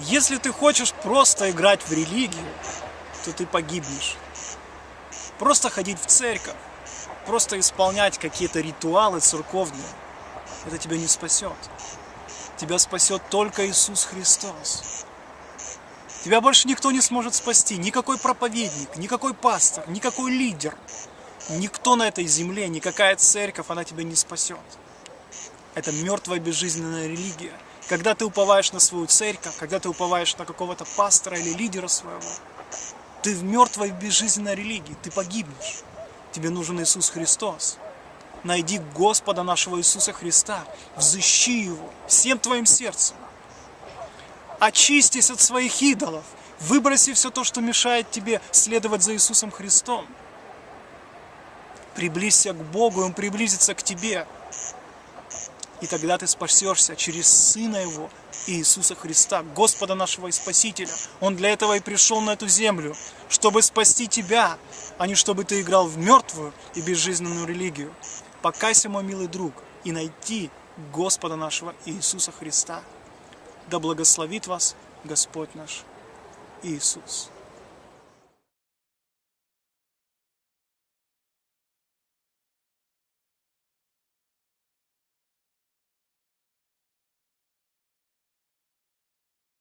Если ты хочешь просто играть в религию, то ты погибнешь. Просто ходить в церковь, просто исполнять какие-то ритуалы церковные, это тебя не спасет. Тебя спасет только Иисус Христос. Тебя больше никто не сможет спасти, никакой проповедник, никакой пастор, никакой лидер. Никто на этой земле, никакая церковь, она тебя не спасет. Это мертвая безжизненная религия. Когда ты уповаешь на свою церковь, когда ты уповаешь на какого-то пастора или лидера своего, ты в мертвой безжизненной религии, ты погибнешь. Тебе нужен Иисус Христос. Найди Господа нашего Иисуса Христа, взыщи Его всем твоим сердцем. Очистись от своих идолов, выброси все то, что мешает тебе следовать за Иисусом Христом. Приблизься к Богу, и Он приблизится к тебе. И тогда ты спасешься через Сына Его, Иисуса Христа, Господа нашего и Спасителя. Он для этого и пришел на эту землю, чтобы спасти тебя, а не чтобы ты играл в мертвую и безжизненную религию. Покайся, мой милый друг, и найти Господа нашего Иисуса Христа. Да благословит вас Господь наш Иисус.